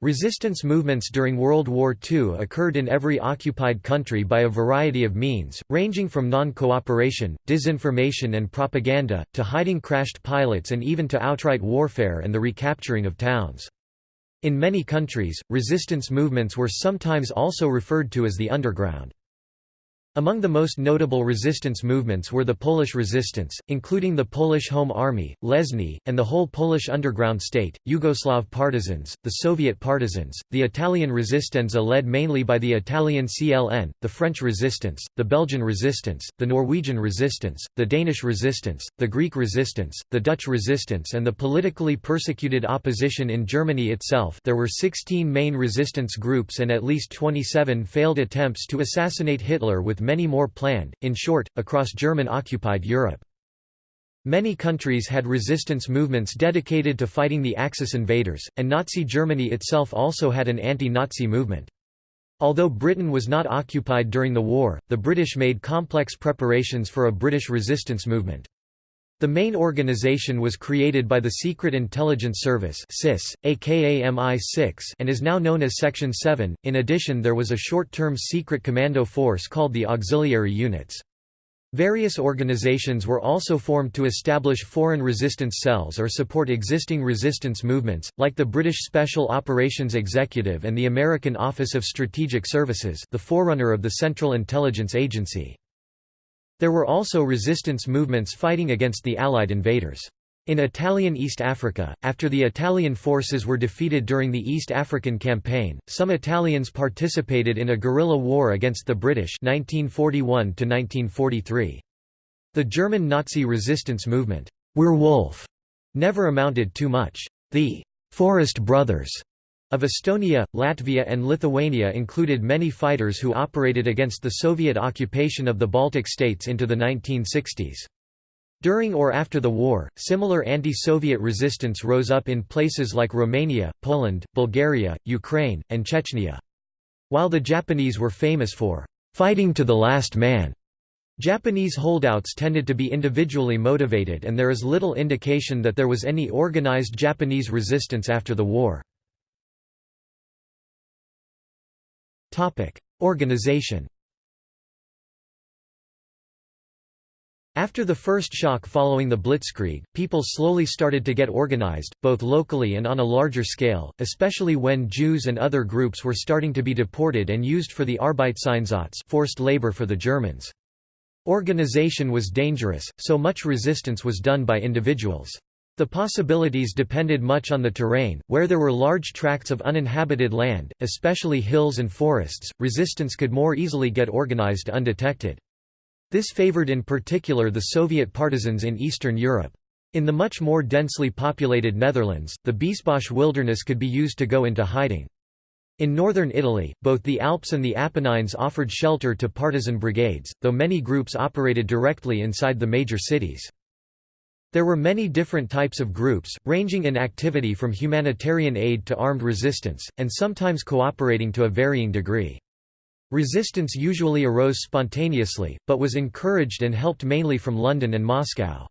Resistance movements during World War II occurred in every occupied country by a variety of means, ranging from non-cooperation, disinformation and propaganda, to hiding crashed pilots and even to outright warfare and the recapturing of towns. In many countries, resistance movements were sometimes also referred to as the underground. Among the most notable resistance movements were the Polish resistance, including the Polish Home Army, Lesny, and the whole Polish underground state, Yugoslav partisans, the Soviet partisans, the Italian Resistenza led mainly by the Italian CLN, the French resistance, the Belgian resistance, the Norwegian resistance, the Danish resistance, the Greek resistance, the Dutch resistance and the politically persecuted opposition in Germany itself. There were 16 main resistance groups and at least 27 failed attempts to assassinate Hitler with many more planned, in short, across German-occupied Europe. Many countries had resistance movements dedicated to fighting the Axis invaders, and Nazi Germany itself also had an anti-Nazi movement. Although Britain was not occupied during the war, the British made complex preparations for a British resistance movement. The main organization was created by the Secret Intelligence Service (SIS), aka MI6, and is now known as Section 7. In addition, there was a short-term secret commando force called the Auxiliary Units. Various organizations were also formed to establish foreign resistance cells or support existing resistance movements, like the British Special Operations Executive and the American Office of Strategic Services the forerunner of the Central Intelligence Agency. There were also resistance movements fighting against the Allied invaders. In Italian East Africa, after the Italian forces were defeated during the East African Campaign, some Italians participated in a guerrilla war against the British 1941 -1943. The German Nazi resistance movement, Wehrwolf, never amounted to much. The «Forest Brothers» of Estonia, Latvia and Lithuania included many fighters who operated against the Soviet occupation of the Baltic states into the 1960s. During or after the war, similar anti-Soviet resistance rose up in places like Romania, Poland, Bulgaria, Ukraine, and Chechnya. While the Japanese were famous for «fighting to the last man», Japanese holdouts tended to be individually motivated and there is little indication that there was any organized Japanese resistance after the war. Organization After the first shock following the Blitzkrieg, people slowly started to get organized, both locally and on a larger scale, especially when Jews and other groups were starting to be deported and used for the Arbeitseinsatz forced labor for the Germans. Organization was dangerous, so much resistance was done by individuals. The possibilities depended much on the terrain, where there were large tracts of uninhabited land, especially hills and forests, resistance could more easily get organized undetected. This favored in particular the Soviet partisans in Eastern Europe. In the much more densely populated Netherlands, the Biesbosch wilderness could be used to go into hiding. In northern Italy, both the Alps and the Apennines offered shelter to partisan brigades, though many groups operated directly inside the major cities. There were many different types of groups, ranging in activity from humanitarian aid to armed resistance, and sometimes cooperating to a varying degree. Resistance usually arose spontaneously, but was encouraged and helped mainly from London and Moscow.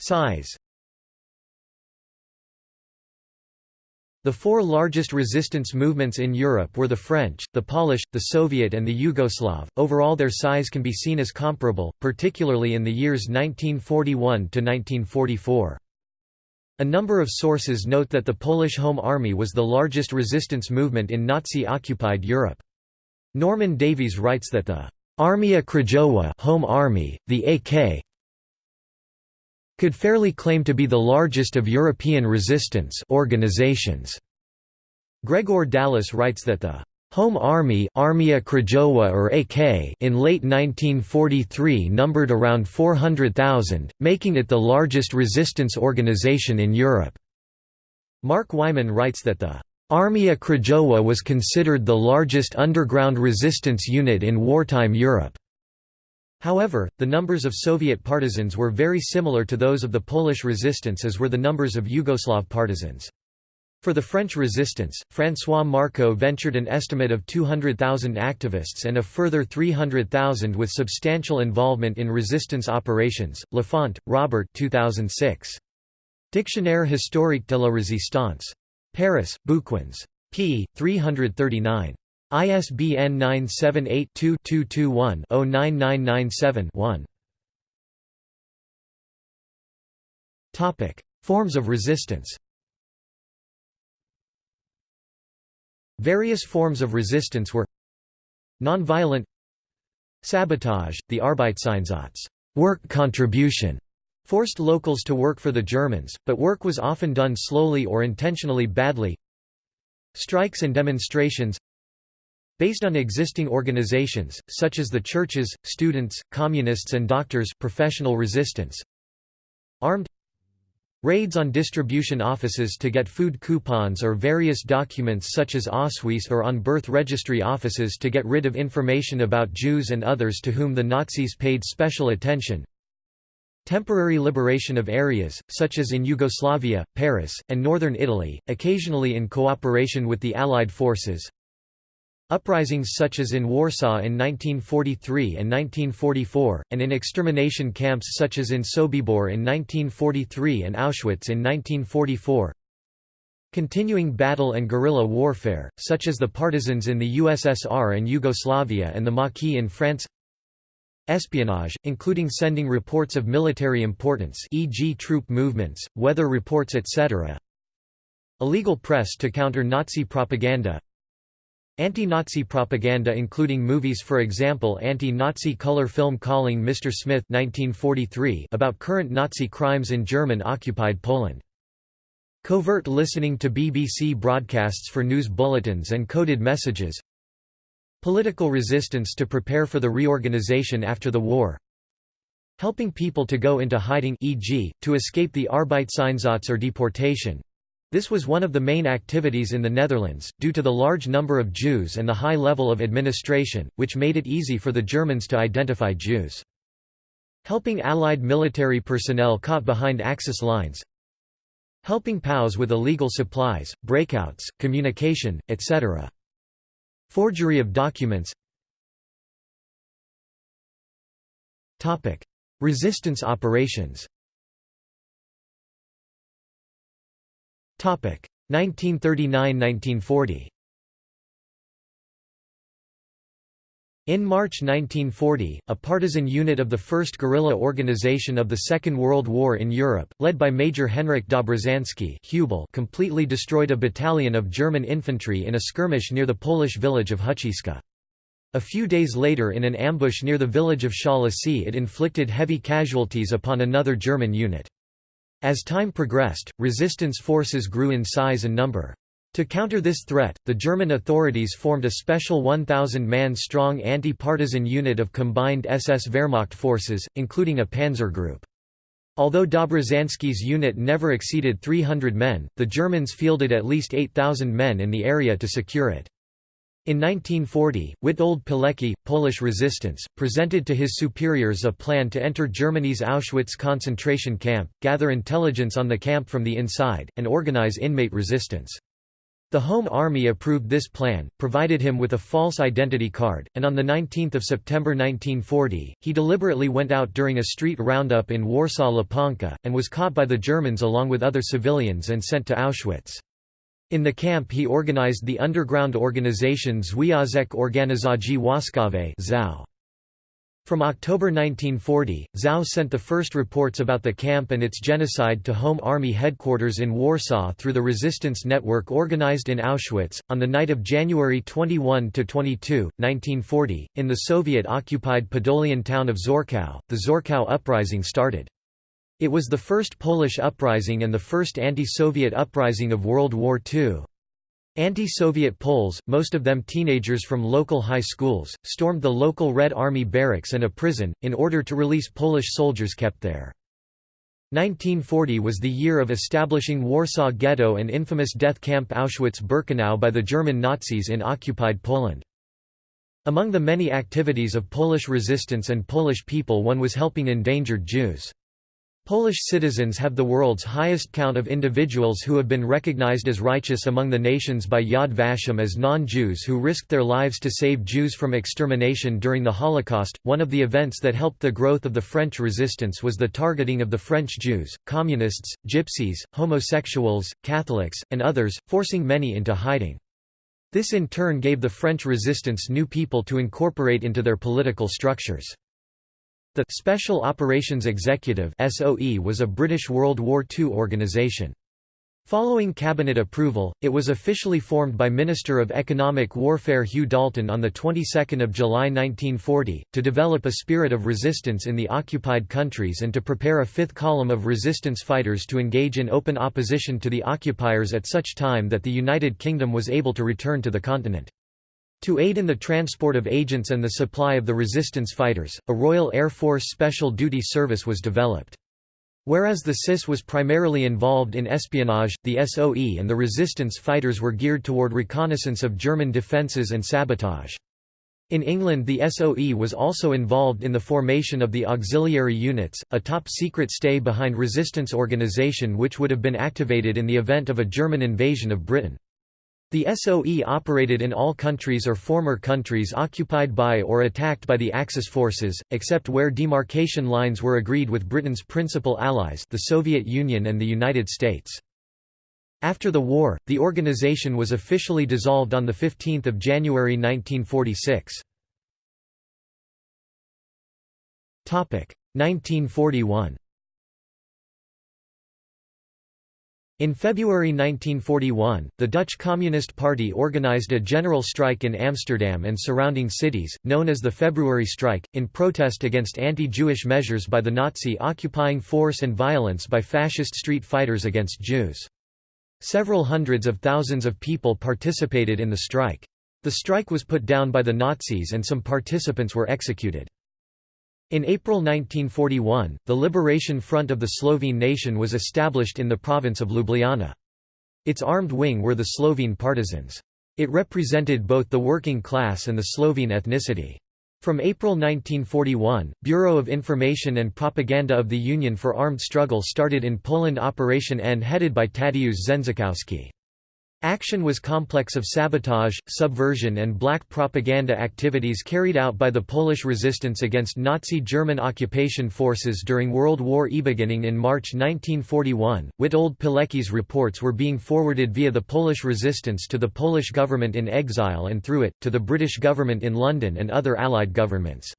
Size The four largest resistance movements in Europe were the French, the Polish, the Soviet and the Yugoslav. Overall their size can be seen as comparable, particularly in the years 1941 to 1944. A number of sources note that the Polish Home Army was the largest resistance movement in Nazi-occupied Europe. Norman Davies writes that the Armia Krajowa Home Army, the AK could fairly claim to be the largest of European resistance organizations. Gregor Dallas writes that the Home Army Armia Krajowa or AK in late 1943 numbered around 400,000, making it the largest resistance organization in Europe. Mark Wyman writes that the Armia Krajowa was considered the largest underground resistance unit in wartime Europe. However, the numbers of Soviet partisans were very similar to those of the Polish resistance as were the numbers of Yugoslav partisans. For the French resistance, François Marcot ventured an estimate of 200,000 activists and a further 300,000 with substantial involvement in resistance operations. Lafont, Robert 2006. Dictionnaire historique de la résistance. Paris, Bouquins. p. 339. ISBN 978-2-221-09997-1. Forms of resistance Various forms of resistance were Nonviolent Sabotage, the Arbeitseinsatz work contribution", forced locals to work for the Germans, but work was often done slowly or intentionally badly Strikes and demonstrations Based on existing organizations, such as the churches, students, communists and doctors professional resistance Armed Raids on distribution offices to get food coupons or various documents such as Ausweis or on birth registry offices to get rid of information about Jews and others to whom the Nazis paid special attention. Temporary liberation of areas, such as in Yugoslavia, Paris, and northern Italy, occasionally in cooperation with the Allied forces. Uprisings such as in Warsaw in 1943 and 1944, and in extermination camps such as in Sobibor in 1943 and Auschwitz in 1944. Continuing battle and guerrilla warfare, such as the partisans in the USSR and Yugoslavia and the Maquis in France Espionage, including sending reports of military importance e.g. troop movements, weather reports etc. Illegal press to counter Nazi propaganda Anti-Nazi propaganda including movies for example anti-Nazi color film Calling Mr. Smith 1943 about current Nazi crimes in German-occupied Poland. Covert listening to BBC broadcasts for news bulletins and coded messages Political resistance to prepare for the reorganization after the war Helping people to go into hiding e.g., to escape the Arbeitseinsatz or deportation this was one of the main activities in the Netherlands, due to the large number of Jews and the high level of administration, which made it easy for the Germans to identify Jews. Helping Allied military personnel caught behind Axis lines Helping POWs with illegal supplies, breakouts, communication, etc. Forgery of documents Resistance operations 1939–1940 In March 1940, a partisan unit of the 1st Guerrilla Organization of the Second World War in Europe, led by Major Henryk Dobrzanski completely destroyed a battalion of German infantry in a skirmish near the Polish village of Huciska. A few days later in an ambush near the village of Szalacy it inflicted heavy casualties upon another German unit. As time progressed, resistance forces grew in size and number. To counter this threat, the German authorities formed a special 1,000-man strong anti-partisan unit of combined SS Wehrmacht forces, including a panzer group. Although Dobrzanski's unit never exceeded 300 men, the Germans fielded at least 8,000 men in the area to secure it. In 1940, Witold Pilecki, Polish resistance, presented to his superiors a plan to enter Germany's Auschwitz concentration camp, gather intelligence on the camp from the inside, and organize inmate resistance. The Home Army approved this plan, provided him with a false identity card, and on 19 September 1940, he deliberately went out during a street roundup in Warsaw Łapanka, and was caught by the Germans along with other civilians and sent to Auschwitz. In the camp he organized the underground organization Związek Organizacji Wojskowej From October 1940, ZOW sent the first reports about the camp and its genocide to Home Army headquarters in Warsaw through the resistance network organized in Auschwitz. On the night of January 21 to 22, 1940, in the Soviet-occupied Podolian town of Czortków, the Czortków uprising started. It was the first Polish uprising and the first anti-Soviet uprising of World War II. Anti-Soviet Poles, most of them teenagers from local high schools, stormed the local Red Army barracks and a prison, in order to release Polish soldiers kept there. 1940 was the year of establishing Warsaw Ghetto and infamous death camp Auschwitz-Birkenau by the German Nazis in occupied Poland. Among the many activities of Polish resistance and Polish people one was helping endangered Jews. Polish citizens have the world's highest count of individuals who have been recognized as righteous among the nations by Yad Vashem as non-Jews who risked their lives to save Jews from extermination during the Holocaust. One of the events that helped the growth of the French resistance was the targeting of the French Jews, communists, gypsies, homosexuals, Catholics, and others, forcing many into hiding. This in turn gave the French resistance new people to incorporate into their political structures. The Special Operations Executive (SOE) was a British World War II organisation. Following cabinet approval, it was officially formed by Minister of Economic Warfare Hugh Dalton on the 22nd of July 1940 to develop a spirit of resistance in the occupied countries and to prepare a fifth column of resistance fighters to engage in open opposition to the occupiers at such time that the United Kingdom was able to return to the continent. To aid in the transport of agents and the supply of the resistance fighters, a Royal Air Force Special Duty Service was developed. Whereas the SIS was primarily involved in espionage, the SOE and the resistance fighters were geared toward reconnaissance of German defences and sabotage. In England the SOE was also involved in the formation of the Auxiliary Units, a top-secret stay-behind resistance organisation which would have been activated in the event of a German invasion of Britain. The SOE operated in all countries or former countries occupied by or attacked by the Axis forces, except where demarcation lines were agreed with Britain's principal allies the Soviet Union and the United States. After the war, the organization was officially dissolved on 15 January 1946. 1941 In February 1941, the Dutch Communist Party organized a general strike in Amsterdam and surrounding cities, known as the February Strike, in protest against anti-Jewish measures by the Nazi occupying force and violence by fascist street fighters against Jews. Several hundreds of thousands of people participated in the strike. The strike was put down by the Nazis and some participants were executed. In April 1941, the Liberation Front of the Slovene nation was established in the province of Ljubljana. Its armed wing were the Slovene partisans. It represented both the working class and the Slovene ethnicity. From April 1941, Bureau of Information and Propaganda of the Union for Armed Struggle started in Poland Operation N headed by Tadeusz Żenczykowski. Action was complex of sabotage, subversion and black propaganda activities carried out by the Polish resistance against Nazi German occupation forces during World War I. Beginning in March 1941, Witold Pilecki's reports were being forwarded via the Polish resistance to the Polish government in exile and through it, to the British government in London and other Allied governments.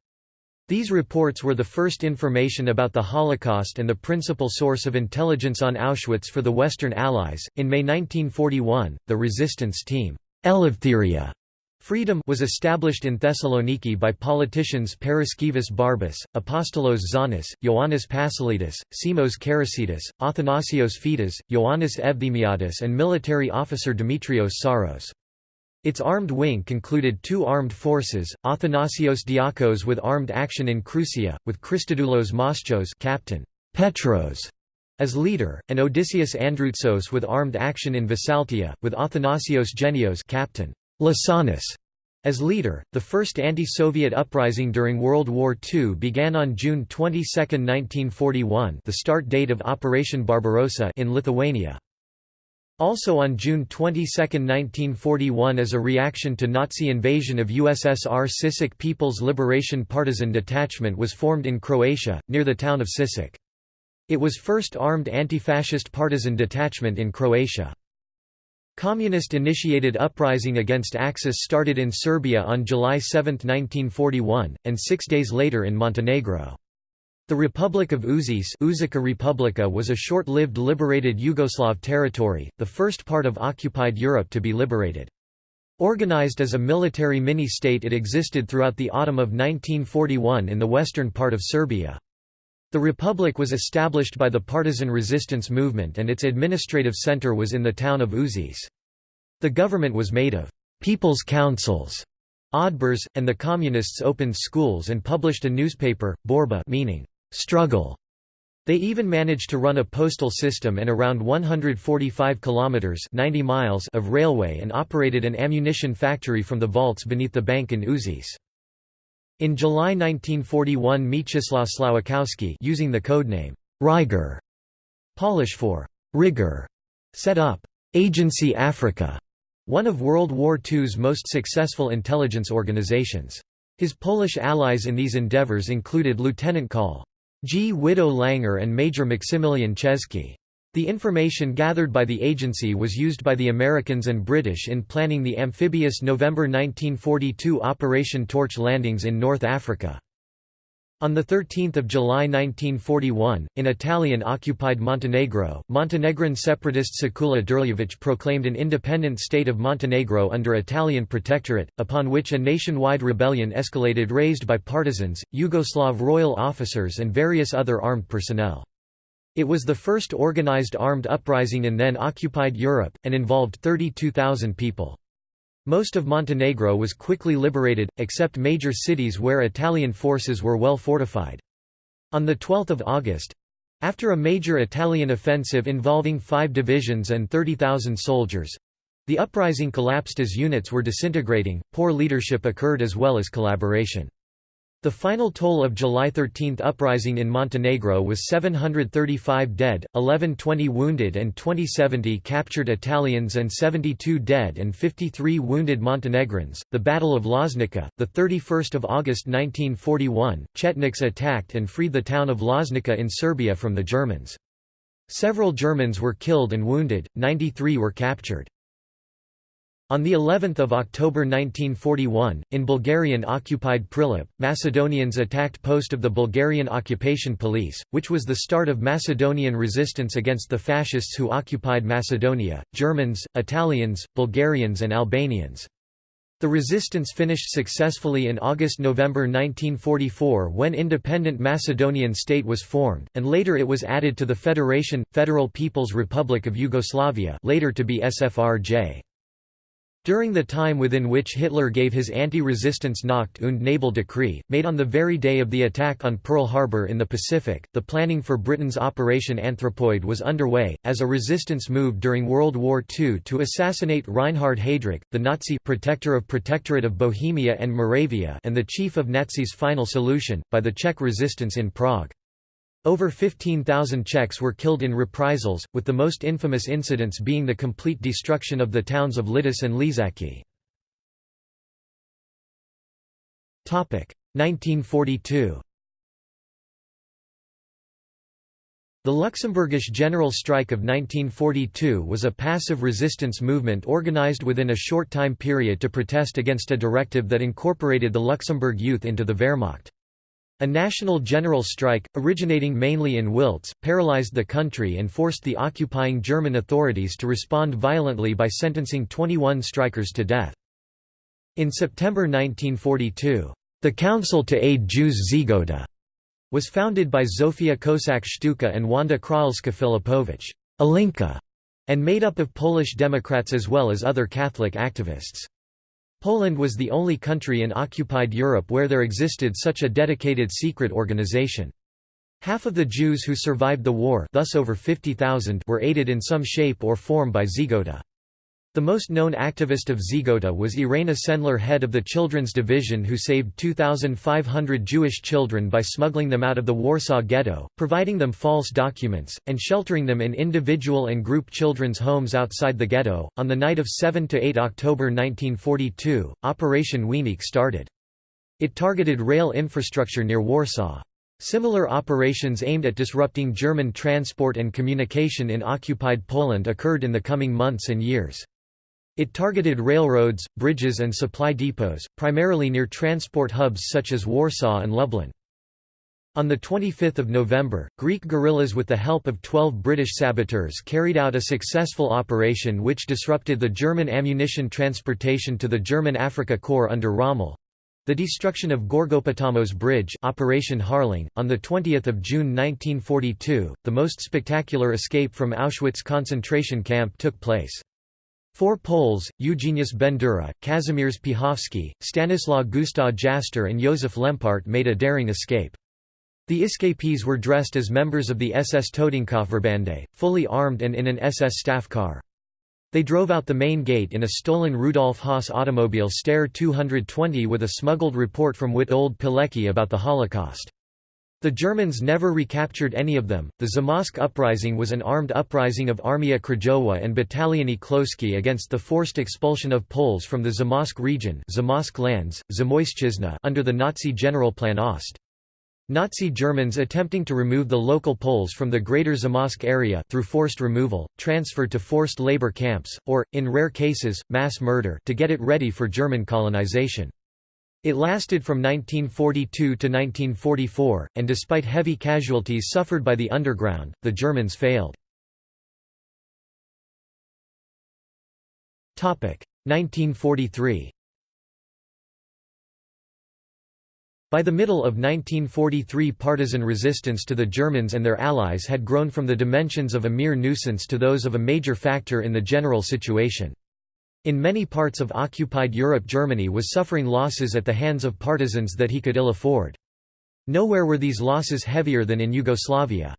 These reports were the first information about the Holocaust and the principal source of intelligence on Auschwitz for the Western Allies. In May 1941, the resistance team, Eleftheria Freedom was established in Thessaloniki by politicians Paraskevas Barbas, Apostolos Zanis, Ioannis Pasalidis, Simos Karasidis, Athanasios Fitas, Ioannis Evthemiadis and military officer Dimitrios Saros. Its armed wing concluded two armed forces, Athanasios Diakos with armed action in Crucia, with Christodoulos Moschos captain, Petros as leader, and Odysseus Androutsos with armed action in Visaltia, with Athanasios Genios captain, Lasanis as leader, the first anti-Soviet uprising during World War II began on June 22, 1941 the start date of Operation Barbarossa in Lithuania. Also on June 22, 1941 as a reaction to Nazi invasion of USSR Sisak People's Liberation Partisan Detachment was formed in Croatia, near the town of Sisak. It was first armed anti-fascist partisan detachment in Croatia. Communist-initiated uprising against Axis started in Serbia on July 7, 1941, and six days later in Montenegro. The Republic of Užice Uzica Republika was a short-lived liberated Yugoslav territory, the first part of occupied Europe to be liberated. Organized as a military mini-state it existed throughout the autumn of 1941 in the western part of Serbia. The republic was established by the partisan resistance movement and its administrative center was in the town of Užice. The government was made of «people's councils» Odbors, and the Communists opened schools and published a newspaper, Borba meaning struggle. They even managed to run a postal system and around 145 kilometers 90 miles of railway and operated an ammunition factory from the vaults beneath the bank in Užice. In July 1941 Mieczysław Słowikowski using the codename Rygor, Polish for rigor, set up Agency Africa, one of World War II's most successful intelligence organizations. His Polish allies in these endeavors included Lieutenant Col. Gwido Langer and Major Maximilian Chesky. The information gathered by the agency was used by the Americans and British in planning the amphibious November 1942 Operation Torch landings in North Africa. On 13 July 1941, in Italian-occupied Montenegro, Montenegrin separatist Sekula Drljevic proclaimed an independent state of Montenegro under Italian protectorate, upon which a nationwide rebellion escalated raised by partisans, Yugoslav royal officers and various other armed personnel. It was the first organized armed uprising in then-occupied Europe, and involved 32,000 people. Most of Montenegro was quickly liberated, except major cities where Italian forces were well fortified. On 12 August—after a major Italian offensive involving five divisions and 30,000 soldiers—the uprising collapsed as units were disintegrating, poor leadership occurred as well as collaboration. The final toll of July 13 uprising in Montenegro was 735 dead, 1120 wounded and 2070 captured Italians and 72 dead and 53 wounded Montenegrins. The Battle of Loznica, the 31st of August 1941, Chetniks attacked and freed the town of Loznica in Serbia from the Germans. Several Germans were killed and wounded, 93 were captured. On the 11th of October 1941, in Bulgarian-occupied Prilep, Macedonians attacked post of the Bulgarian occupation police, which was the start of Macedonian resistance against the fascists who occupied Macedonia, Germans, Italians, Bulgarians and Albanians. The resistance finished successfully in August–November 1944 when independent Macedonian state was formed, and later it was added to the Federation, Federal People's Republic of Yugoslavia later to be SFRJ. During the time within which Hitler gave his anti-resistance Nacht und Nebel decree, made on the very day of the attack on Pearl Harbor in the Pacific, the planning for Britain's Operation Anthropoid was underway, as a resistance move during World War II to assassinate Reinhard Heydrich, the Nazi protector of Protectorate of Bohemia and Moravia and the chief of Nazis' final solution, by the Czech resistance in Prague. Over 15,000 Czechs were killed in reprisals, with the most infamous incidents being the complete destruction of the towns of Lidice and Ležáky. 1942 The Luxembourgish General Strike of 1942 was a passive resistance movement organized within a short time period to protest against a directive that incorporated the Luxembourg youth into the Wehrmacht. A national general strike, originating mainly in Wiltz, paralyzed the country and forced the occupying German authorities to respond violently by sentencing 21 strikers to death. In September 1942, the Council to Aid Jews Żegota was founded by Zofia Kossak-Szczucka and Wanda Krahelska-Filipowicz Alinka, and made up of Polish Democrats as well as other Catholic activists. Poland was the only country in occupied Europe where there existed such a dedicated secret organization. Half of the Jews who survived the war thus over 50,000 were aided in some shape or form by Żegota. The most known activist of Żegota was Irena Sendler head of the Children's Division who saved 2,500 Jewish children by smuggling them out of the Warsaw Ghetto, providing them false documents, and sheltering them in individual and group children's homes outside the ghetto. On the night of 7–8 October 1942, Operation Wieniec started. It targeted rail infrastructure near Warsaw. Similar operations aimed at disrupting German transport and communication in occupied Poland occurred in the coming months and years. It targeted railroads, bridges and supply depots, primarily near transport hubs such as Warsaw and Lublin. On 25 November, Greek guerrillas with the help of 12 British saboteurs carried out a successful operation which disrupted the German ammunition transportation to the German Africa Corps under Rommel. The destruction of Gorgopotamos Bridge Operation Harling, on 20 June 1942, the most spectacular escape from Auschwitz concentration camp took place. Four Poles, Eugeniusz Bendura, Kazimierz Piechowski, Stanislaw Gustaw Jaster and Józef Lempart made a daring escape. The escapees were dressed as members of the SS Totenkopfverbände, fully armed and in an SS staff car. They drove out the main gate in a stolen Rudolf Haas automobile Steyr 220 with a smuggled report from Witold Pilecki about the Holocaust. The Germans never recaptured any of them. The Zamość uprising was an armed uprising of Armia Krajowa and Bataliony Chłopskie against the forced expulsion of Poles from the Zamość region Zamość lands, Zamoyszczyzna under the Nazi Generalplan Ost. Nazi Germans attempting to remove the local Poles from the Greater Zamość area through forced removal, transfer to forced labor camps, or, in rare cases, mass murder to get it ready for German colonization. It lasted from 1942 to 1944, and despite heavy casualties suffered by the underground, the Germans failed. 1943 By the middle of 1943 partisan resistance to the Germans and their allies had grown from the dimensions of a mere nuisance to those of a major factor in the general situation. In many parts of occupied Europe Germany was suffering losses at the hands of partisans that he could ill afford. Nowhere were these losses heavier than in Yugoslavia.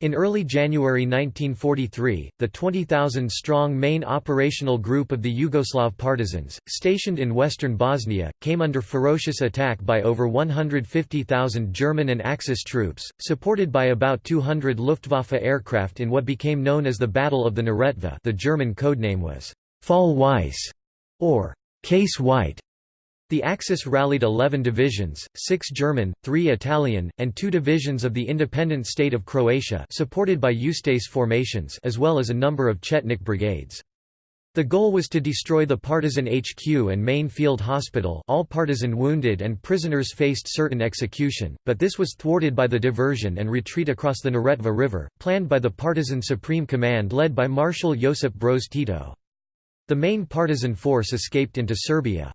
In early January 1943, the 20,000-strong main operational group of the Yugoslav partisans, stationed in western Bosnia, came under ferocious attack by over 150,000 German and Axis troops, supported by about 200 Luftwaffe aircraft in what became known as the Battle of the Neretva the German codename was Fall Weiss, or Case White. The Axis rallied 11 divisions, 6 German, 3 Italian, and 2 divisions of the independent state of Croatia supported by Ustase formations as well as a number of Chetnik brigades. The goal was to destroy the partisan HQ and main field hospital all partisan wounded and prisoners faced certain execution, but this was thwarted by the diversion and retreat across the Neretva River, planned by the partisan Supreme Command led by Marshal Josip Broz Tito. The main partisan force escaped into Serbia.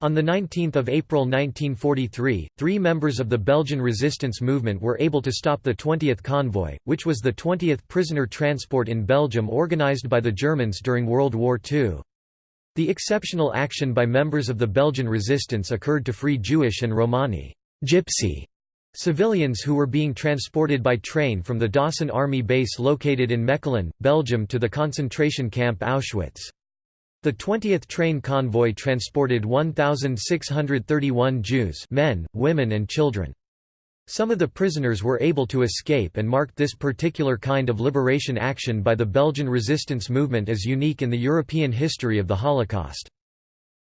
On 19 April 1943, three members of the Belgian resistance movement were able to stop the 20th convoy, which was the 20th prisoner transport in Belgium organized by the Germans during World War II. The exceptional action by members of the Belgian resistance occurred to free Jewish and Romani gypsy Civilians who were being transported by train from the Dossin Army base located in Mechelen, Belgium to the concentration camp Auschwitz. The 20th train convoy transported 1,631 Jews men, women and children. Some of the prisoners were able to escape and marked this particular kind of liberation action by the Belgian resistance movement as unique in the European history of the Holocaust.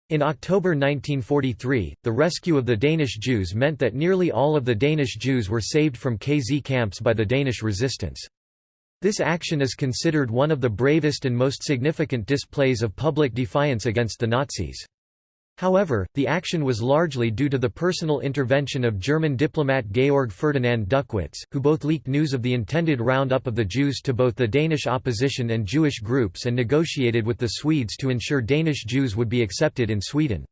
In October 1943, the rescue of the Danish Jews meant that nearly all of the Danish Jews were saved from KZ camps by the Danish resistance. This action is considered one of the bravest and most significant displays of public defiance against the Nazis. However, the action was largely due to the personal intervention of German diplomat Georg Ferdinand Duckwitz, who both leaked news of the intended roundup of the Jews to both the Danish opposition and Jewish groups and negotiated with the Swedes to ensure Danish Jews would be accepted in Sweden.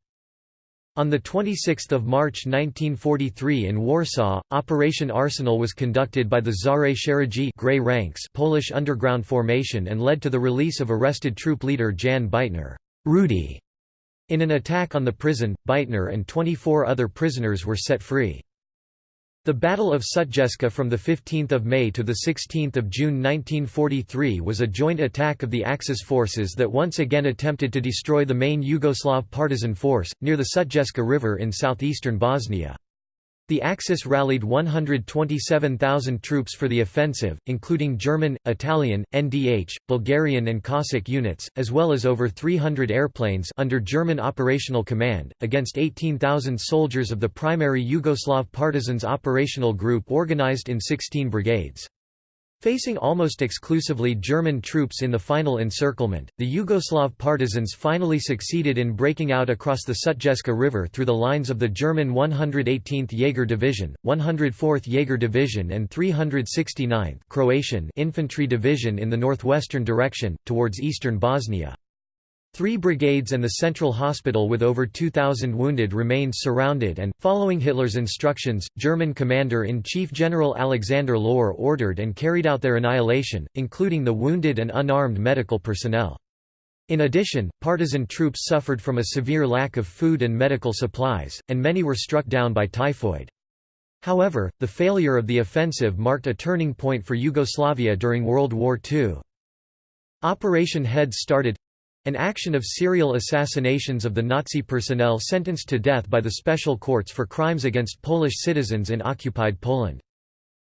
On 26 March 1943 in Warsaw, Operation Arsenal was conducted by the Szare Szeregi Grey Ranks Polish underground formation and led to the release of arrested troop leader Jan Bytnar Rudy in an attack on the prison, Bytnar and 24 other prisoners were set free. The Battle of Sutjeska from 15 May to 16 June 1943 was a joint attack of the Axis forces that once again attempted to destroy the main Yugoslav partisan force, near the Sutjeska River in southeastern Bosnia. The Axis rallied 127,000 troops for the offensive, including German, Italian, NDH, Bulgarian and Cossack units, as well as over 300 airplanes under German operational command, against 18,000 soldiers of the primary Yugoslav partisans operational group organized in 16 brigades. Facing almost exclusively German troops in the final encirclement, the Yugoslav partisans finally succeeded in breaking out across the Sutjeska River through the lines of the German 118th Jaeger Division, 104th Jaeger Division and 369th Croatian Infantry Division in the northwestern direction, towards eastern Bosnia. Three brigades and the central hospital with over 2,000 wounded remained surrounded and, following Hitler's instructions, German Commander-in-Chief General Alexander Lohr ordered and carried out their annihilation, including the wounded and unarmed medical personnel. In addition, partisan troops suffered from a severe lack of food and medical supplies, and many were struck down by typhoid. However, the failure of the offensive marked a turning point for Yugoslavia during World War II. Operation Head started, An action of serial assassinations of the Nazi personnel sentenced to death by the special courts for crimes against Polish citizens in occupied Poland.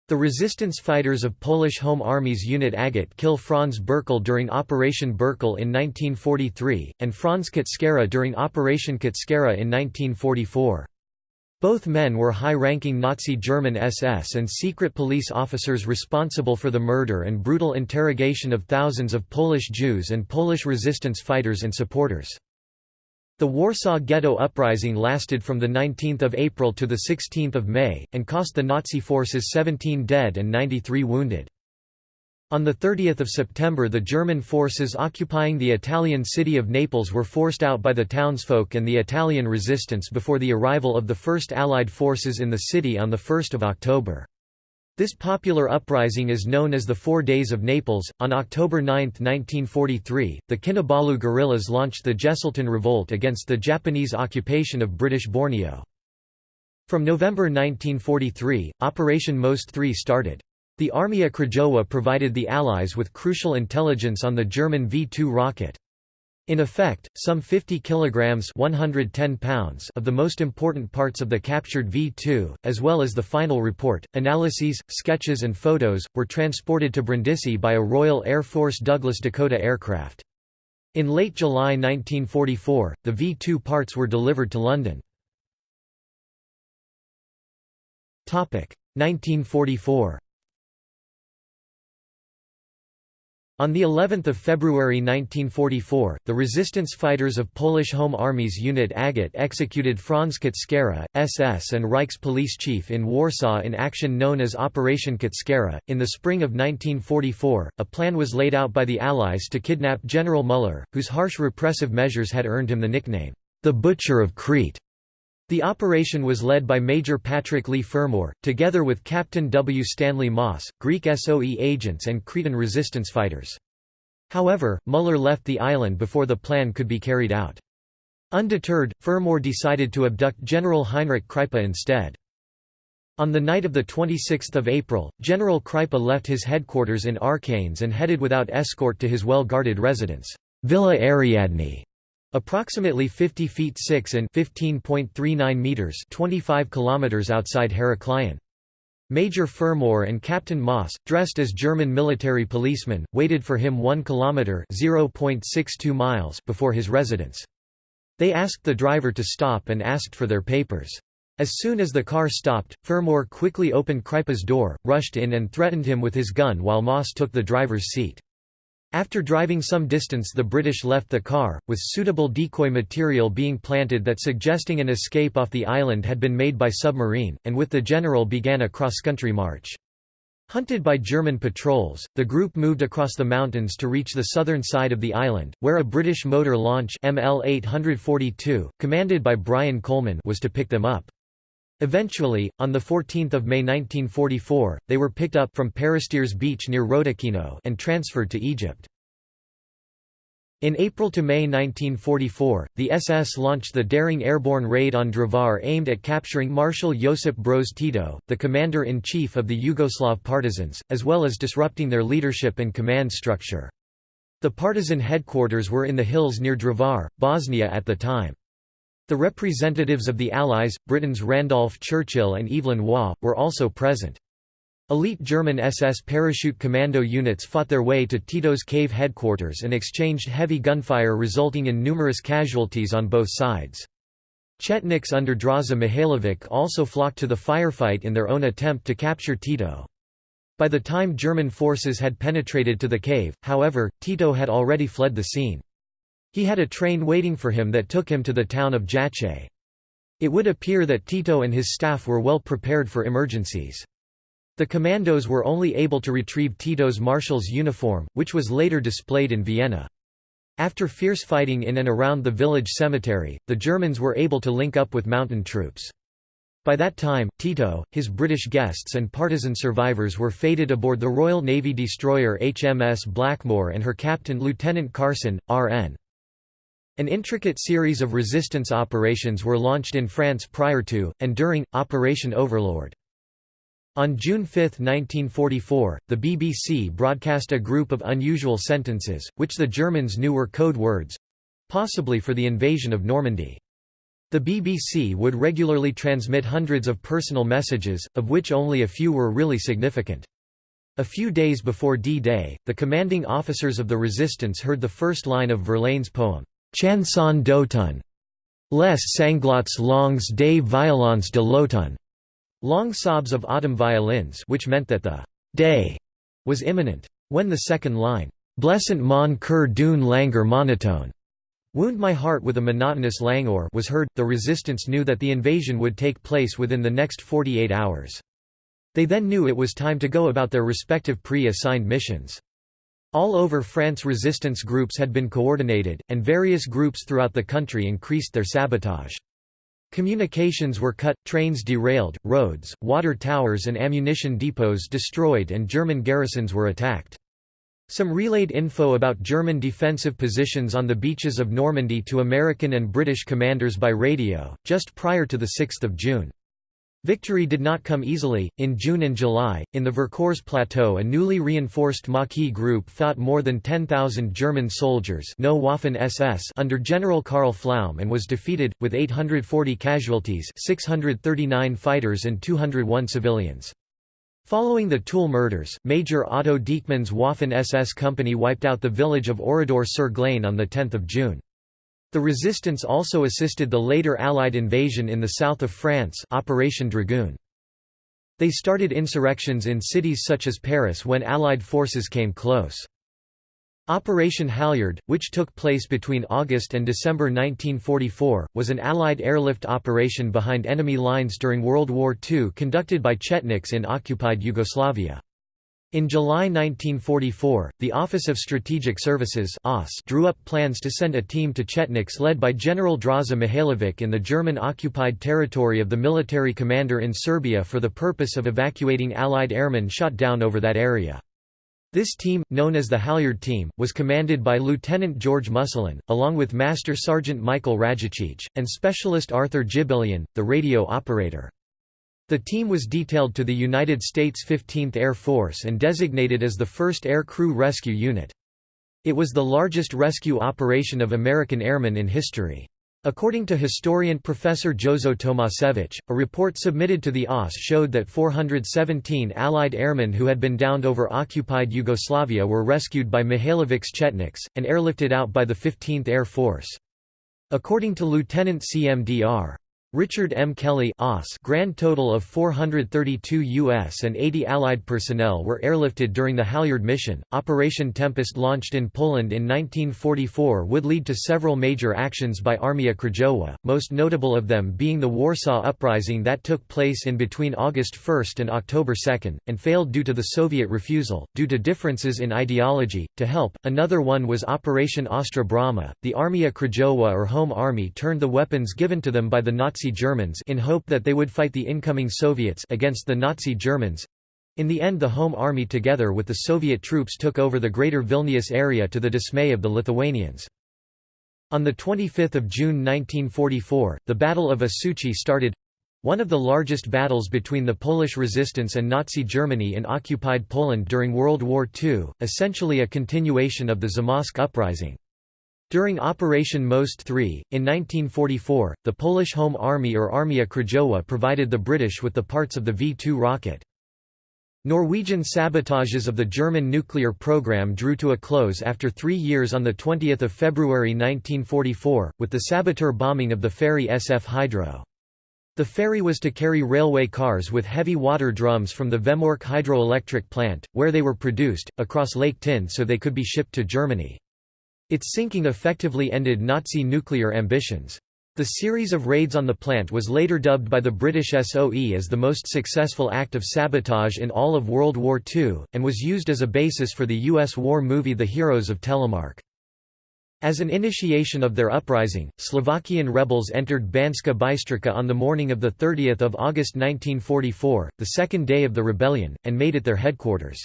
The resistance fighters of Polish Home Army's unit Agate kill Franz Bürkl during Operation Bürkl in 1943, and Franz Kutschera during Operation Kutschera in 1944. Both men were high-ranking Nazi German SS and secret police officers responsible for the murder and brutal interrogation of thousands of Polish Jews and Polish resistance fighters and supporters. The Warsaw Ghetto Uprising lasted from 19 April to 16 May, and cost the Nazi forces 17 dead and 93 wounded. On 30 September the German forces occupying the Italian city of Naples were forced out by the townsfolk and the Italian resistance before the arrival of the first Allied forces in the city on 1 October. This popular uprising is known as the Four Days of Naples. On October 9, 1943, the Kinabalu guerrillas launched the Jesselton Revolt against the Japanese occupation of British Borneo. From November 1943, Operation Most Three started. The Armia Krajowa provided the Allies with crucial intelligence on the German V-2 rocket. In effect, some 50 kilograms 110 pounds of the most important parts of the captured V-2, as well as the final report, analyses, sketches and photos, were transported to Brindisi by a Royal Air Force Douglas Dakota aircraft. In late July 1944, the V-2 parts were delivered to London. 1944 On the 11th of February 1944, the resistance fighters of Polish Home Army's unit Agate executed Franz Kutschera, SS and Reichs police chief in Warsaw in action known as Operation Kutschera. In the spring of 1944, a plan was laid out by the Allies to kidnap General Müller, whose harsh repressive measures had earned him the nickname, the Butcher of Crete. The operation was led by Major Patrick Leigh Fermor, together with Captain W. Stanley Moss, Greek SOE agents and Cretan resistance fighters. However, Müller left the island before the plan could be carried out. Undeterred, Fermor decided to abduct General Heinrich Kreipe instead. On the night of 26 April, General Kreipe left his headquarters in Archanes and headed without escort to his well-guarded residence, Villa Ariadne, Approximately 50 feet 6 and 15.39 meters 25 kilometers outside Heraklion. Major Fermor and Captain Moss, dressed as German military policemen, waited for him 1 kilometer (0.62 miles) before his residence. They asked the driver to stop and asked for their papers. As soon as the car stopped, Fermor quickly opened Kreipe's door, rushed in and threatened him with his gun while Moss took the driver's seat. After driving some distance the British left the car, with suitable decoy material being planted that suggesting an escape off the island had been made by submarine, and with the general began a cross-country march. Hunted by German patrols, the group moved across the mountains to reach the southern side of the island, where a British motor launch ML-842, commanded by Brian Coleman was to pick them up. Eventually, on 14 May 1944, they were picked up from Peristeres Beach near Rodakino and transferred to Egypt. In April to May 1944, the SS launched the daring airborne raid on Drvar aimed at capturing Marshal Josip Broz Tito, the commander-in-chief of the Yugoslav partisans, as well as disrupting their leadership and command structure. The partisan headquarters were in the hills near Drvar, Bosnia at the time. The representatives of the Allies, Britain's Randolph Churchill and Evelyn Waugh, were also present. Elite German SS parachute commando units fought their way to Tito's cave headquarters and exchanged heavy gunfire resulting in numerous casualties on both sides. Chetniks under Draza Mihailovic also flocked to the firefight in their own attempt to capture Tito. By the time German forces had penetrated to the cave, however, Tito had already fled the scene. He had a train waiting for him that took him to the town of Jajce. It would appear that Tito and his staff were well prepared for emergencies. The commandos were only able to retrieve Tito's marshal's uniform, which was later displayed in Vienna. After fierce fighting in and around the village cemetery, the Germans were able to link up with mountain troops. By that time, Tito, his British guests and partisan survivors were fated aboard the Royal Navy destroyer HMS Blackmore and her captain Lieutenant Carson, R.N. An intricate series of resistance operations were launched in France prior to, and during, Operation Overlord. On June 5, 1944, the BBC broadcast a group of unusual sentences, which the Germans knew were code words. possibly for the invasion of Normandy. The BBC would regularly transmit hundreds of personal messages, of which only a few were really significant. A few days before D-Day, the commanding officers of the resistance heard the first line of Verlaine's poem, Chanson d'automne, les sanglots longs des violons de l'automne, long sobs of autumn violins which meant that the day was imminent. When the second line, Blessant mon cœur d'une langueur monotone, wound my heart with a monotonous languor was heard, the resistance knew that the invasion would take place within the next 48 hours. They then knew it was time to go about their respective pre-assigned missions. All over France resistance groups had been coordinated, and various groups throughout the country increased their sabotage. Communications were cut, trains derailed, roads, water towers and ammunition depots destroyed and German garrisons were attacked. Some relayed info about German defensive positions on the beaches of Normandy to American and British commanders by radio, just prior to 6 June. Victory did not come easily. In June and July, in the Vercors Plateau, a newly reinforced Maquis group fought more than 10,000 German soldiers no Waffen SS under General Karl Pflaum and was defeated, with 840 casualties 639 fighters and 201 civilians. Following the Tulle murders, Major Otto Dieckmann's Waffen SS company wiped out the village of Oradour-sur-Glane on 10 June. The resistance also assisted the later Allied invasion in the south of France Operation Dragoon. They started insurrections in cities such as Paris when Allied forces came close. Operation Halyard, which took place between August and December 1944, was an Allied airlift operation behind enemy lines during World War II conducted by Chetniks in occupied Yugoslavia. In July 1944, the Office of Strategic Services drew up plans to send a team to Chetniks led by General Draza Mihailovic in the German-occupied territory of the military commander in Serbia for the purpose of evacuating Allied airmen shot down over that area. This team, known as the Halyard Team, was commanded by Lieutenant George Musulin, along with Master Sergeant Michael Rajacich, and Specialist Arthur Jibilian, the radio operator. The team was detailed to the United States 15th Air Force and designated as the 1st Air Crew Rescue Unit. It was the largest rescue operation of American airmen in history. According to historian Professor Jozo Tomasevich, a report submitted to the OSS showed that 417 Allied airmen who had been downed over occupied Yugoslavia were rescued by Mihailovic's Chetniks, and airlifted out by the 15th Air Force. According to Lieutenant CMDR Richard M. Kelly grand total of 432 U.S. and 80 Allied personnel were airlifted during the Halyard mission. Operation Tempest launched in Poland in 1944 would lead to several major actions by Armia Krajowa, most notable of them being the Warsaw Uprising that took place in between August 1 and October 2, and failed due to the Soviet refusal, due to differences in ideology, to help. Another one was Operation Ostra Brama. The Armia Krajowa or Home Army turned the weapons given to them by the Nazi Nazi Germans in hope that they would fight the incoming Soviets against the Nazi Germans. In the end the Home Army together with the Soviet troops took over the greater Vilnius area to the dismay of the Lithuanians. On 25 June 1944, the Battle of Osuchi started—one of the largest battles between the Polish resistance and Nazi Germany in occupied Poland during World War II, essentially a continuation of the Zamość uprising. During Operation Most 3, in 1944, the Polish Home Army or Armia Krajowa provided the British with the parts of the V-2 rocket. Norwegian sabotages of the German nuclear program drew to a close after three years on 20 February 1944, with the saboteur bombing of the ferry SF Hydro. The ferry was to carry railway cars with heavy water drums from the Vemork hydroelectric plant, where they were produced, across Lake Tinn so they could be shipped to Germany. Its sinking effectively ended Nazi nuclear ambitions. The series of raids on the plant was later dubbed by the British SOE as the most successful act of sabotage in all of World War II, and was used as a basis for the U.S. war movie The Heroes of Telemark. As an initiation of their uprising, Slovakian rebels entered Banska Bystrica on the morning of 30 August 1944, the second day of the rebellion, and made it their headquarters.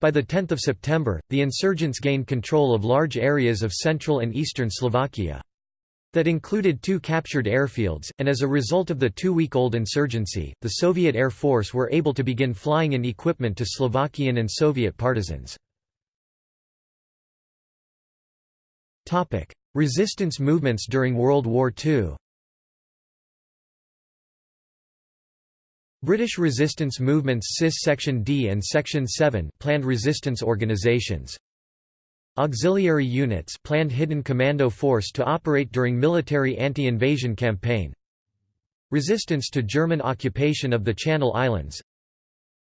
By 10 September, the insurgents gained control of large areas of central and eastern Slovakia. That included two captured airfields, and as a result of the two-week-old insurgency, the Soviet Air Force were able to begin flying in equipment to Slovakian and Soviet partisans. Resistance movements during World War II British resistance movements SIS Section D and Section 7 planned resistance organizations. Auxiliary units planned hidden commando force to operate during military anti-invasion campaign. Resistance to German occupation of the Channel Islands.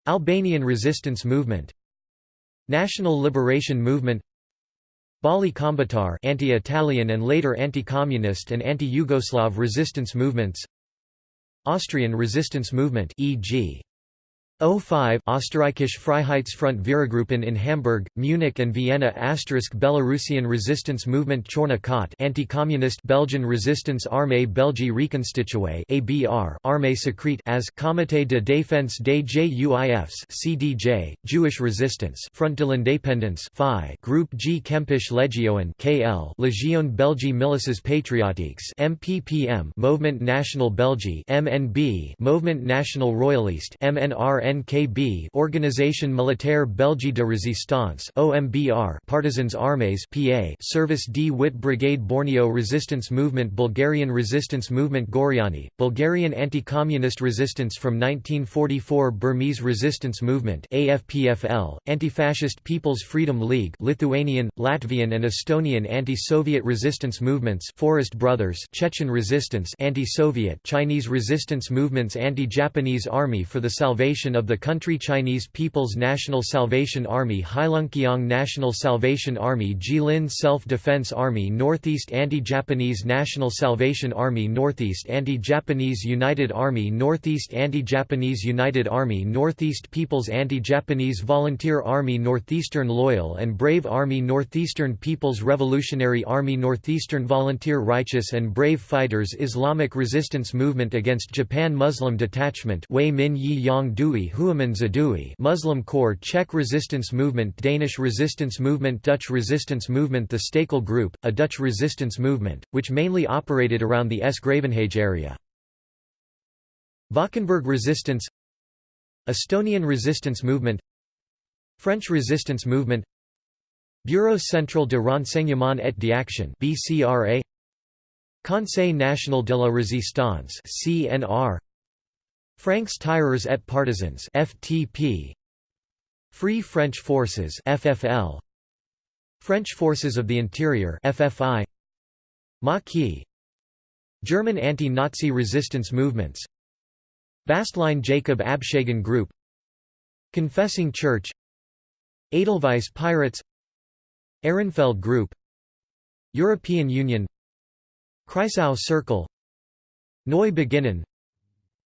Albanian resistance movement. National Liberation Movement. Bali Kombëtar anti-Italian and later anti-communist and anti-Yugoslav resistance movements Austrian resistance movement e.g. O5 Österreichische Freiheitsfront Viragruppen in Hamburg, Munich and Vienna Belarusian resistance movement Chorna Kot Anti-Communist Belgian Resistance Armée Belgique Reconstituée ABR Armée Secrète as Comité de défense des Juifs CDJ Jewish Resistance Front de l'Indépendance FI Group G Kempische Legionen KL Légion Belgique Milices Patriotiques MPPM Movement National Belgique MNB Movement National Royaliste MNRN ONKB Organisation Militaire Belgique de Résistance OMBR Partisans Armées PA Service D Wit Brigade Borneo Resistance Movement Bulgarian Resistance Movement Goriani Bulgarian Anti-Communist Resistance from 1944 Burmese Resistance Movement AFPFL Anti-Fascist People's Freedom League Lithuanian Latvian and Estonian anti-Soviet resistance movements Forest Brothers Chechen Resistance anti-Soviet Chinese resistance movements Anti-Japanese Army for the Salvation of of the country Chinese People's National Salvation Army Heilongjiang National Salvation Army Jilin Self-Defense Army Northeast Anti-Japanese National Salvation Army Northeast Anti-Japanese United Army Northeast Anti-Japanese United Army Northeast People's Anti-Japanese Volunteer Army Northeastern Loyal and Brave Army Northeastern People's Revolutionary Army Northeastern Volunteer Righteous and Brave Fighters Islamic Resistance Movement against Japan Muslim Detachment Wei Min Yi Yang Dui Huaman Zadui Muslim Corps Czech Resistance Movement Danish Resistance Movement Dutch Resistance Movement The Stakel Group, a Dutch resistance movement, which mainly operated around the S. Gravenhage area. Valkenburg Resistance Estonian Resistance Movement French Resistance Movement Bureau Central de Renseignement et d'Action BCRA Conseil National de la Résistance CNR Francs Tireurs et Partisans FTP Free French Forces FFL French Forces of the Interior FFI Maquis. German anti-Nazi resistance movements. Bastlein Jacob Abshagen Group. Confessing Church. Edelweiss Pirates. Ehrenfeld Group. European Union. Kreisau Circle. Neu Beginnen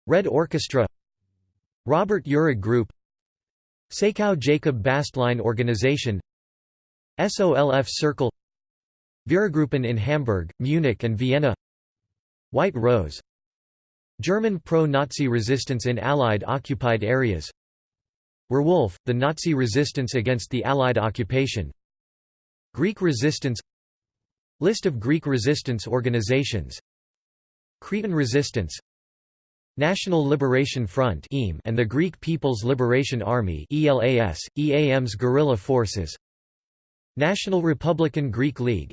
Red Orchestra Robert Uhrig Group Sakau Jacob Bastlein Organization SOLF Circle Viragruppen in Hamburg, Munich and Vienna White Rose German pro-Nazi resistance in Allied occupied areas Werwolf, the Nazi resistance against the Allied occupation Greek resistance List of Greek resistance organizations Cretan resistance National Liberation Front and the Greek People's Liberation Army ELAS, EAM's guerrilla forces. National Republican Greek League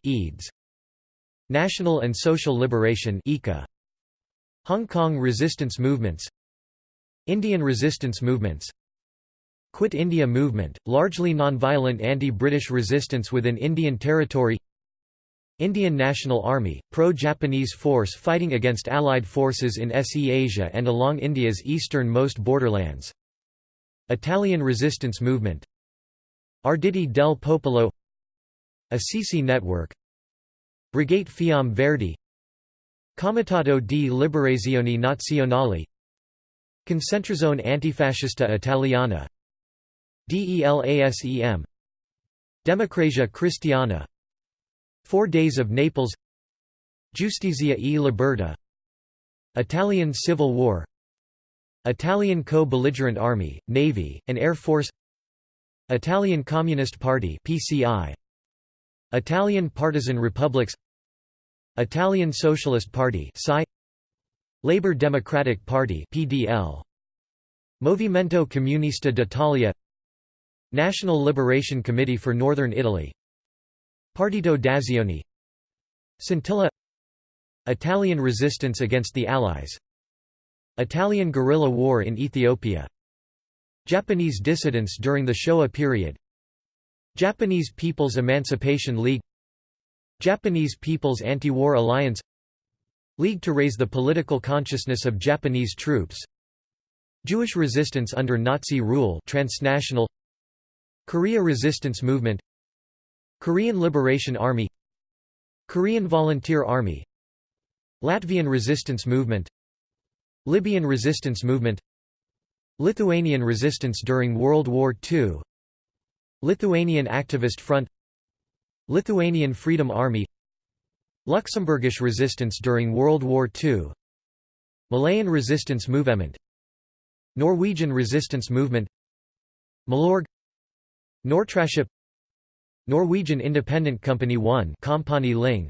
National and Social Liberation Hong Kong resistance movements. Indian resistance movements. Quit India movement, largely non-violent anti-British resistance within Indian territory Indian National Army, pro-Japanese force fighting against Allied forces in SE Asia and along India's eastern-most borderlands. Italian resistance movement. Arditi del Popolo. Assisi Network. Brigate Fiamme Verdi. Comitato di Liberazione Nazionale. Concentrazione Antifascista Italiana. DELASEM Democrazia Cristiana Four Days of Naples. Giustizia e Libertà Italian Civil War. Italian co-belligerent army, navy, and air force. Italian Communist Party PCI Italian Partisan Republics. Italian Socialist Party PSI Labour Democratic Party PDL Movimento Comunista d'Italia. National Liberation Committee for Northern Italy Partito d'Azione. Scintilla. Italian resistance against the Allies. Italian guerrilla war in Ethiopia. Japanese dissidents during the Showa period. Japanese People's Emancipation League. Japanese People's Anti-War Alliance. League to raise the political consciousness of Japanese troops. Jewish resistance under Nazi rule transnational. Korea resistance movement Korean Liberation Army Korean Volunteer Army Latvian resistance movement Libyan resistance movement Lithuanian resistance during World War II Lithuanian Activist Front Lithuanian Freedom Army Luxembourgish resistance during World War II Malayan resistance movement Norwegian resistance movement Milorg Nortraship Norwegian Independent Company 1 Kompani Linge.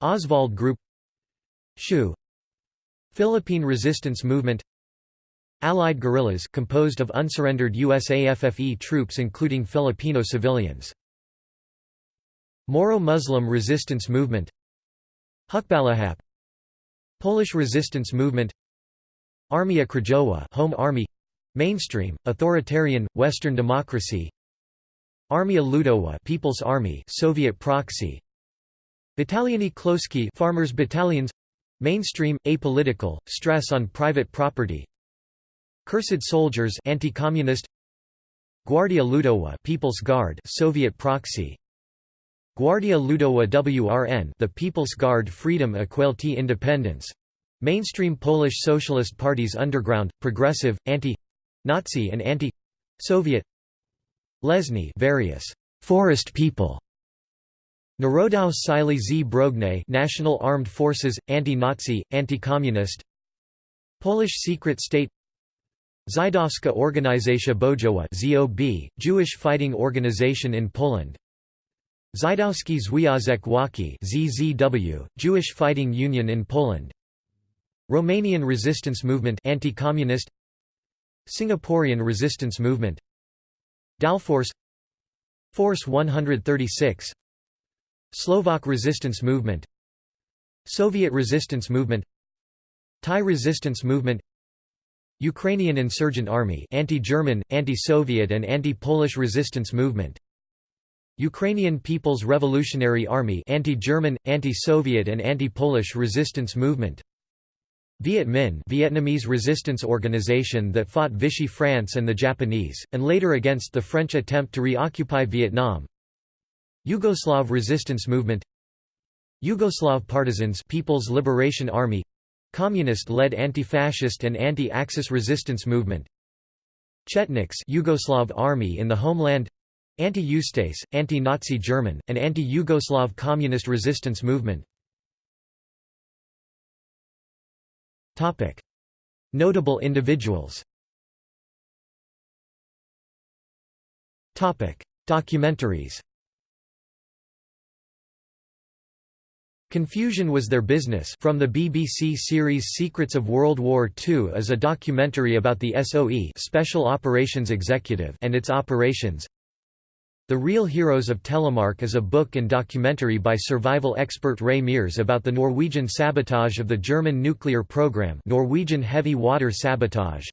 Oswald Group. Shu. Philippine Resistance Movement. Allied guerrillas composed of unsurrendered USAFFE troops including Filipino civilians. Moro Muslim Resistance Movement. Hukbalahap. Polish Resistance Movement. Armia Krajowa Home Army. Mainstream authoritarian western democracy Armia Ludowa People's Army Soviet proxy. Bataliony Chłopskie Farmers Battalions. Mainstream, apolitical, stress on private property. Cursed soldiers anti-communist. Gwardia Ludowa People's Guard Soviet proxy. Gwardia Ludowa WRN the People's Guard Freedom Equality Independence. Mainstream Polish Socialist Parties Underground, Progressive, Anti-Nazi and Anti-Soviet Lesny various «forest people» Narodowe Siły Zbrojne National Armed Forces, Anti-Nazi, Anti-Communist. Polish Secret State. Żydowska Organizacja Bojowa ZOB, Jewish Fighting Organization in Poland. Żydowski Związek Walki ZZW, Jewish Fighting Union in Poland. Romanian Resistance Movement Anti-Communist. Singaporean Resistance Movement Dalforce Force 136 Slovak resistance movement Soviet resistance movement Thai resistance movement Ukrainian insurgent army anti-German, anti-Soviet and anti-Polish resistance movement Ukrainian People's Revolutionary Army anti-German, anti-Soviet and anti-Polish resistance movement Viet Minh Vietnamese resistance organization that fought Vichy France and the Japanese, and later against the French attempt to reoccupy Vietnam. Yugoslav resistance movement. Yugoslav Partisans People's Liberation Army. Communist-led anti-fascist and anti-Axis resistance movement. Chetniks Yugoslav Army in the homeland. Anti-Ustase, anti-Nazi German, and anti-Yugoslav communist resistance movement Notable individuals. Documentaries. Confusion Was Their Business? From the BBC series Secrets of World War II is a documentary about the SOE Special Operations Executive and its operations. The Real Heroes of Telemark is a book and documentary by survival expert Ray Mears about the Norwegian sabotage of the German nuclear program Norwegian heavy water sabotage.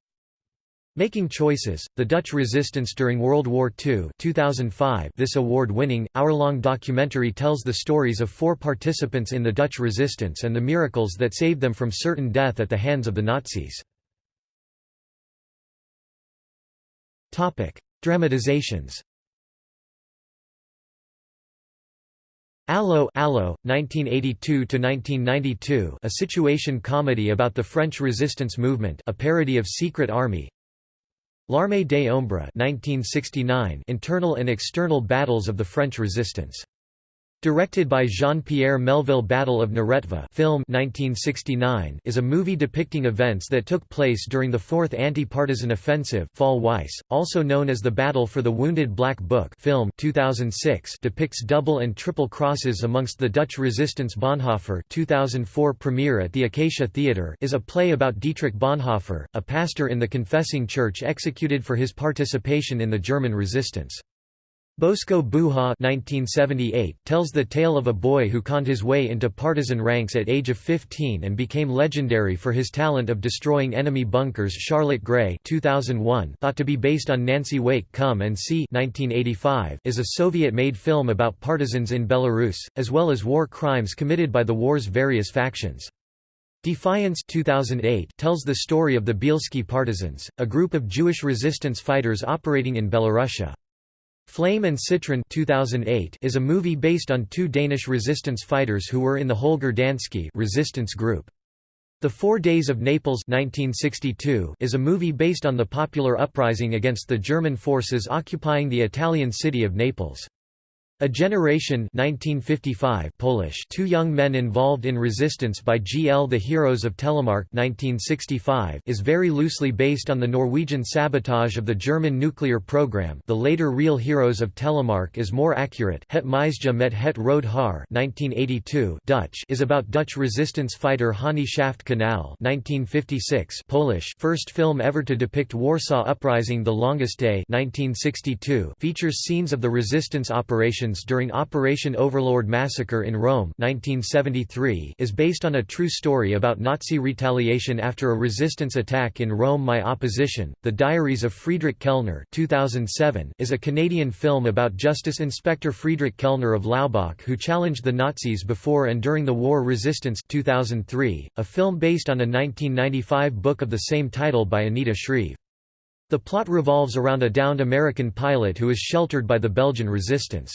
Making Choices, The Dutch Resistance During World War II 2005 This award-winning, hour-long documentary tells the stories of four participants in the Dutch resistance and the miracles that saved them from certain death at the hands of the Nazis. Dramatizations Allo, Allo 1982–1992 a situation comedy about the French resistance movement a parody of Secret Army L'Armée des Ombres 1969 Internal and external battles of the French resistance. Directed by Jean-Pierre Melville Battle of Neretva film 1969 is a movie depicting events that took place during the Fourth Anti-Partisan Offensive Fall Weiss, also known as the Battle for the Wounded Black Book film 2006 depicts double and triple crosses amongst the Dutch resistance Bonhoeffer 2004 premiere at the Acacia Theatre is a play about Dietrich Bonhoeffer, a pastor in the Confessing Church executed for his participation in the German resistance. Bosko Buha 1978 tells the tale of a boy who conned his way into partisan ranks at age of 15 and became legendary for his talent of destroying enemy bunkers Charlotte Gray 2001 thought to be based on Nancy Wake Come and See 1985 is a Soviet-made film about partisans in Belarus, as well as war crimes committed by the war's various factions. Defiance 2008 tells the story of the Bielski Partisans, a group of Jewish resistance fighters operating in Belarusia. Flame and Citron 2008 is a movie based on two Danish resistance fighters who were in the Holger Danske resistance group. The Four Days of Naples 1962 is a movie based on the popular uprising against the German forces occupying the Italian city of Naples. A Generation 1955 Polish Two young men involved in resistance by GL The Heroes of Telemark 1965 is very loosely based on the Norwegian sabotage of the German nuclear program. The later Real Heroes of Telemark is more accurate. Het Meisje met het Rode Haar 1982 Dutch is about Dutch resistance fighter Hannie Schaft Kanal 1956 Polish first film ever to depict Warsaw Uprising The Longest Day 1962 features scenes of the resistance operation during Operation Overlord Massacre in Rome 1973 is based on a true story about Nazi retaliation after a resistance attack in Rome My Opposition, The Diaries of Friedrich Kellner 2007 is a Canadian film about Justice Inspector Friedrich Kellner of Laubach who challenged the Nazis before and during the war resistance 2003, a film based on a 1995 book of the same title by Anita Shreve. The plot revolves around a downed American pilot who is sheltered by the Belgian resistance.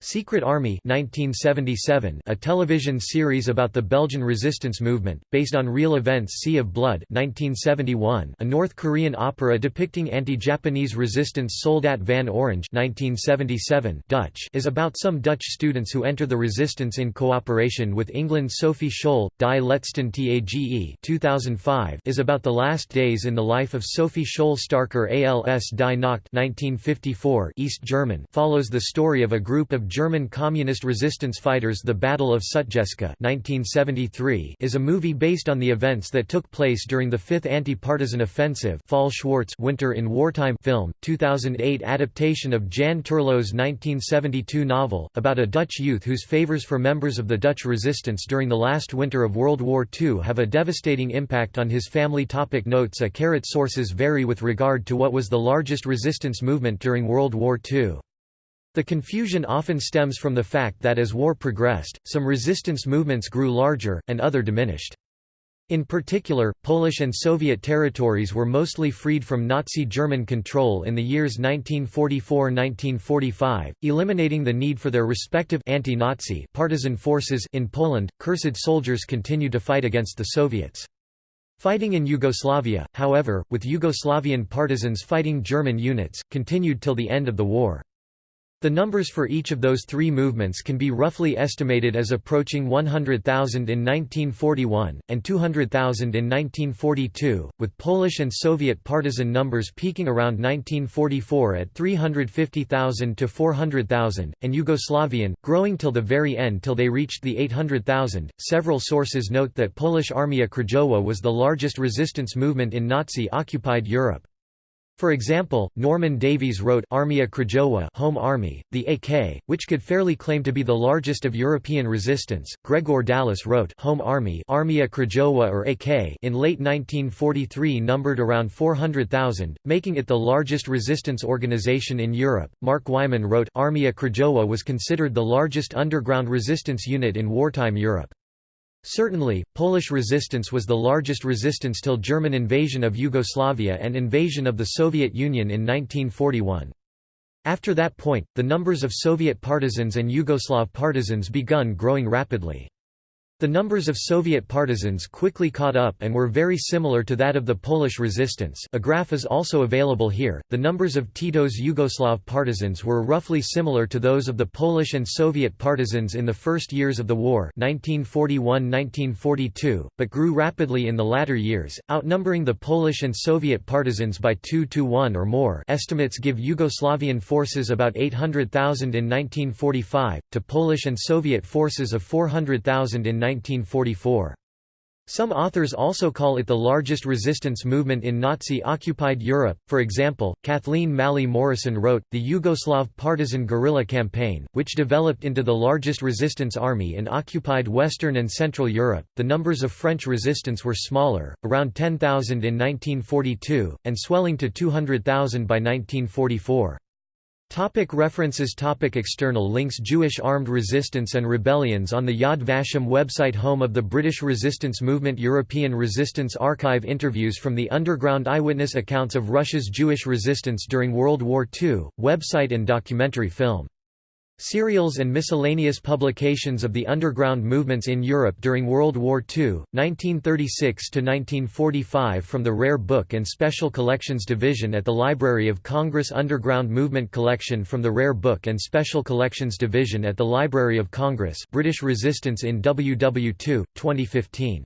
Secret Army 1977, a television series about the Belgian resistance movement, based on real events Sea of Blood 1971, a North Korean opera depicting anti-Japanese resistance Soldaat van Oranje 1977, Dutch is about some Dutch students who enter the resistance in cooperation with England's Sophie Scholl, Die Letzten Tage 2005 is about the last days in the life of Sophie Scholl. Starker als Die Nacht 1954 East German follows the story of a group of German communist resistance fighters The Battle of Sutjeska 1973 is a movie based on the events that took place during the 5th Anti-Partisan Offensive Fall Schwarz Winter in Wartime film, 2008 adaptation of Jan Terlouw's 1972 novel, about a Dutch youth whose favors for members of the Dutch resistance during the last winter of World War II have a devastating impact on his family topic Notes a caret Sources vary with regard to what was the largest resistance movement during World War II. The confusion often stems from the fact that as war progressed, some resistance movements grew larger, and other diminished. In particular, Polish and Soviet territories were mostly freed from Nazi German control in the years 1944–1945, eliminating the need for their respective anti-Nazi partisan forces in Poland. Cursed soldiers continued to fight against the Soviets. Fighting in Yugoslavia, however, with Yugoslavian partisans fighting German units, continued till the end of the war. The numbers for each of those three movements can be roughly estimated as approaching 100,000 in 1941, and 200,000 in 1942, with Polish and Soviet partisan numbers peaking around 1944 at 350,000 to 400,000, and Yugoslavian, growing till the very end till they reached the 800,000. Several sources note that Polish Armia Krajowa was the largest resistance movement in Nazi occupied Europe. For example, Norman Davies wrote Armia Krajowa Home Army, the AK, which could fairly claim to be the largest of European resistance. Gregor Dallas wrote Home Army Armia Krajowa or AK in late 1943 numbered around 400,000, making it the largest resistance organization in Europe. Mark Wyman wrote Armia Krajowa was considered the largest underground resistance unit in wartime Europe. Certainly, Polish resistance was the largest resistance till German invasion of Yugoslavia and invasion of the Soviet Union in 1941. After that point, the numbers of Soviet partisans and Yugoslav partisans begun growing rapidly. The numbers of Soviet partisans quickly caught up and were very similar to that of the Polish resistance. A graph is also available here. The numbers of Tito's Yugoslav partisans were roughly similar to those of the Polish and Soviet partisans in the first years of the war, 1941-1942, but grew rapidly in the latter years, outnumbering the Polish and Soviet partisans by 2 to 1 or more. Estimates give Yugoslavian forces about 800,000 in 1945 to Polish and Soviet forces of 400,000 in 1944. Some authors also call it the largest resistance movement in Nazi-occupied Europe. For example, Kathleen Malley Morrison wrote, The Yugoslav partisan guerrilla campaign, which developed into the largest resistance army in occupied Western and Central Europe. The numbers of French resistance were smaller, around 10,000 in 1942, and swelling to 200,000 by 1944. Topic references. Topic External links. Jewish armed resistance and rebellions on the Yad Vashem website. Home of the British resistance movement. European Resistance Archive. Interviews from the underground eyewitness accounts of Russia's Jewish resistance during World War II, website and documentary film Serials and miscellaneous publications of the underground movements in Europe during World War II, 1936–1945 from the Rare Book and Special Collections Division at the Library of Congress Underground Movement Collection from the Rare Book and Special Collections Division at the Library of Congress British Resistance in WW2, 2015